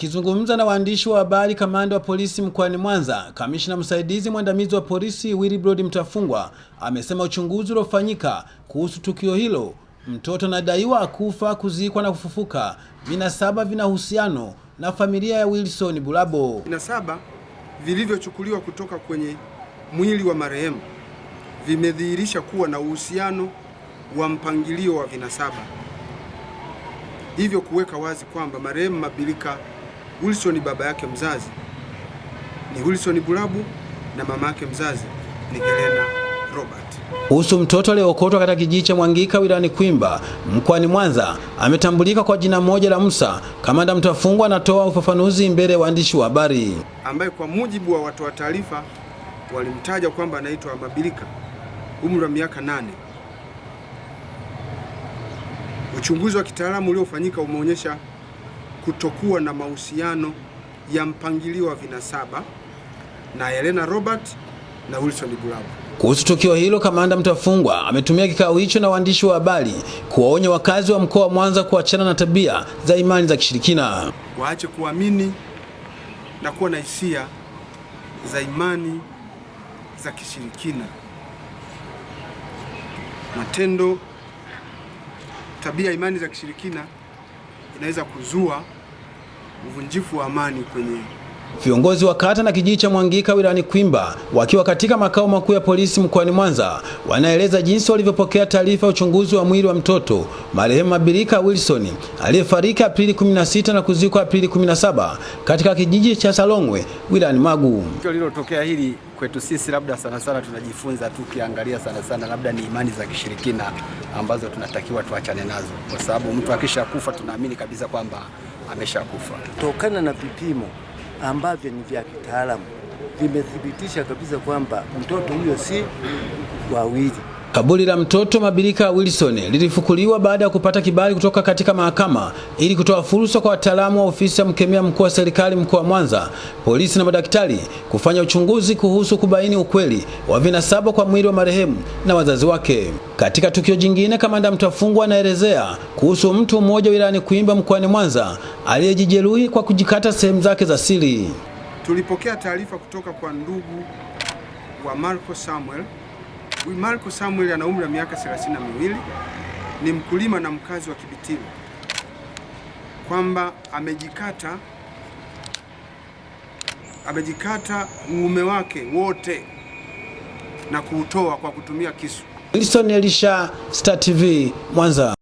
Akizungumza na waandishi wa habari, kamanda wa polisi mkoani Mwanza, kamishna msaidizi mwandamizi wa polisi Willibrod Mtafungwa amesema uchunguzi uliofanyika kuhusu tukio hilo, mtoto anadaiwa kufa, kuzikwa na kufufuka, vinasaba vina uhusiano na familia ya Wilson Bulabo. Vinasaba vilivyochukuliwa kutoka kwenye mwili wa marehemu. Vimedhihirisha kuwa na uhusiano wa mpangilio wa vinasaba, hivyo kuweka wazi kwamba marehemu Mabilika Wilson baba yake mzazi ni Wilson Bulabu na mama yake mzazi ni Helena Robert. Kuhusu mtoto aliyeokotwa katika kijiji cha Mwangika wilayani Kwimba mkoani Mwanza ametambulika kwa jina moja la Musa. Kamanda Mtafungwa anatoa ufafanuzi mbele ya waandishi wa habari, ambaye kwa mujibu wa watoa taarifa walimtaja kwamba anaitwa Mabilika, umri wa miaka nane. Uchunguzi wa kitaalamu uliofanyika umeonyesha kutokuwa na mahusiano ya mpangilio wa vinasaba na Helena Robert na Wilson Bulabu. Kuhusu tukio hilo, kamanda Mtafungwa ametumia kikao hicho na waandishi wa habari kuwaonya wakazi wa mkoa wa Mwanza kuachana na tabia za imani za kishirikina, waache kuamini na kuwa na hisia za imani za kishirikina. Matendo, tabia imani za kishirikina inaweza kuzua uvunjifu wa amani kwenye Viongozi wa kata na kijiji cha Mwangika wilayani Kwimba wakiwa katika makao makuu ya polisi mkoani Mwanza wanaeleza jinsi walivyopokea taarifa ya uchunguzi wa mwili wa mtoto marehemu Mabilika Wilson aliyefariki Aprili 16 na kuzikwa Aprili 17 katika kijiji cha Salongwe wilayani Magu. Tukio lililotokea hili kwetu sisi, labda sana sana tunajifunza tu, kiangalia sana sana labda ni imani za kishirikina ambazo tunatakiwa tuachane nazo, kwa sababu mtu akisha kufa tunaamini kabisa kwamba ameshakufa. Kutokana na vipimo ambavyo ni vya kitaalamu vimethibitisha kabisa kwamba mtoto huyo si wawili. Kaburi la mtoto Mabilika Wilson lilifukuliwa baada ya kupata kibali kutoka katika mahakama ili kutoa fursa kwa wataalamu wa ofisi ya mkemia mkuu wa serikali mkoa wa Mwanza, polisi na madaktari kufanya uchunguzi kuhusu kubaini ukweli wa vinasaba kwa mwili wa marehemu na wazazi wake. Katika tukio jingine, kamanda Mtafungwa anaelezea kuhusu mtu mmoja wilayani Kuimba mkoani Mwanza aliyejijeruhi kwa kujikata sehemu zake za siri. Tulipokea taarifa kutoka kwa ndugu wa Marco Samuel Huyu Marco Samuel ana umri wa miaka 32, ni mkulima na mkazi wa Kibitili, kwamba amejikata amejikata uume wake wote na kuutoa kwa kutumia kisu. Wilson Elisha, Star TV, Mwanza.